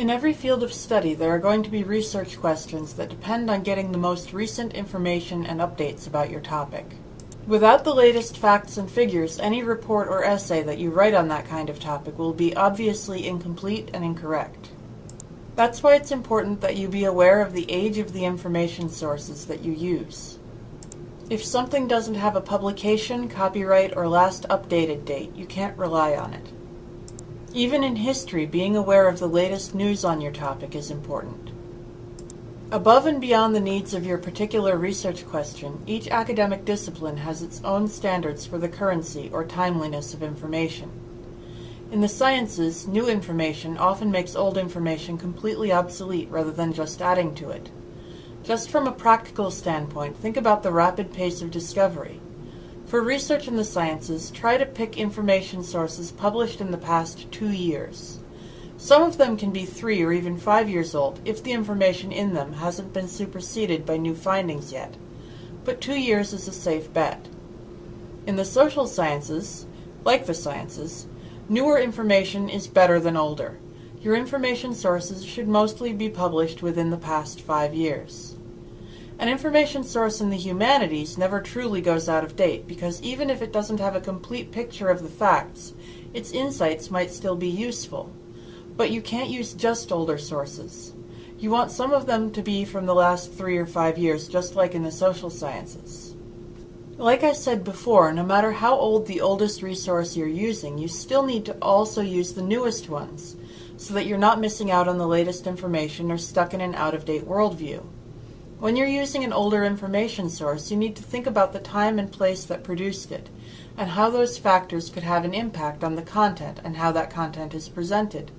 In every field of study, there are going to be research questions that depend on getting the most recent information and updates about your topic. Without the latest facts and figures, any report or essay that you write on that kind of topic will be obviously incomplete and incorrect. That's why it's important that you be aware of the age of the information sources that you use. If something doesn't have a publication, copyright, or last updated date, you can't rely on it. Even in history, being aware of the latest news on your topic is important. Above and beyond the needs of your particular research question, each academic discipline has its own standards for the currency or timeliness of information. In the sciences, new information often makes old information completely obsolete rather than just adding to it. Just from a practical standpoint, think about the rapid pace of discovery. For research in the sciences, try to pick information sources published in the past two years. Some of them can be three or even five years old if the information in them hasn't been superseded by new findings yet, but two years is a safe bet. In the social sciences, like the sciences, newer information is better than older. Your information sources should mostly be published within the past five years. An information source in the humanities never truly goes out of date because even if it doesn't have a complete picture of the facts, its insights might still be useful. But you can't use just older sources. You want some of them to be from the last three or five years, just like in the social sciences. Like I said before, no matter how old the oldest resource you're using, you still need to also use the newest ones, so that you're not missing out on the latest information or stuck in an out-of-date worldview. When you're using an older information source, you need to think about the time and place that produced it, and how those factors could have an impact on the content and how that content is presented.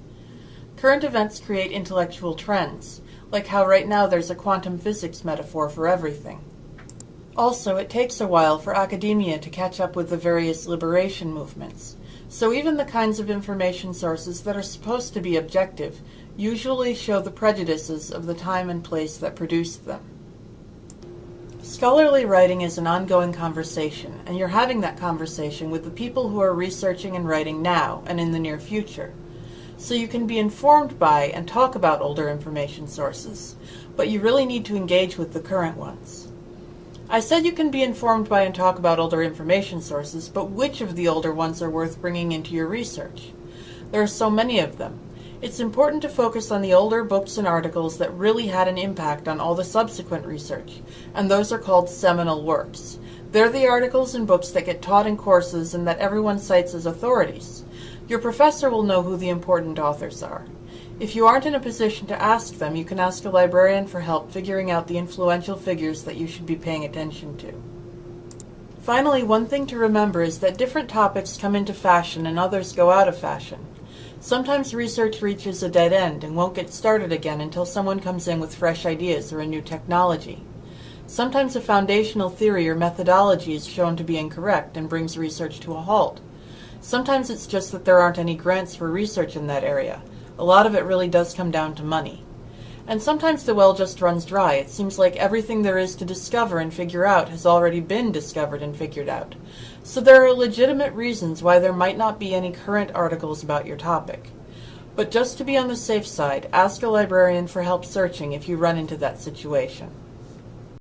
Current events create intellectual trends, like how right now there's a quantum physics metaphor for everything. Also, it takes a while for academia to catch up with the various liberation movements, so even the kinds of information sources that are supposed to be objective usually show the prejudices of the time and place that produced them. Scholarly writing is an ongoing conversation, and you're having that conversation with the people who are researching and writing now and in the near future. So you can be informed by and talk about older information sources, but you really need to engage with the current ones. I said you can be informed by and talk about older information sources, but which of the older ones are worth bringing into your research? There are so many of them, it's important to focus on the older books and articles that really had an impact on all the subsequent research, and those are called seminal works. They're the articles and books that get taught in courses and that everyone cites as authorities. Your professor will know who the important authors are. If you aren't in a position to ask them, you can ask a librarian for help figuring out the influential figures that you should be paying attention to. Finally, one thing to remember is that different topics come into fashion and others go out of fashion. Sometimes research reaches a dead end and won't get started again until someone comes in with fresh ideas or a new technology. Sometimes a foundational theory or methodology is shown to be incorrect and brings research to a halt. Sometimes it's just that there aren't any grants for research in that area. A lot of it really does come down to money. And sometimes the well just runs dry. It seems like everything there is to discover and figure out has already been discovered and figured out. So there are legitimate reasons why there might not be any current articles about your topic. But just to be on the safe side, ask a librarian for help searching if you run into that situation.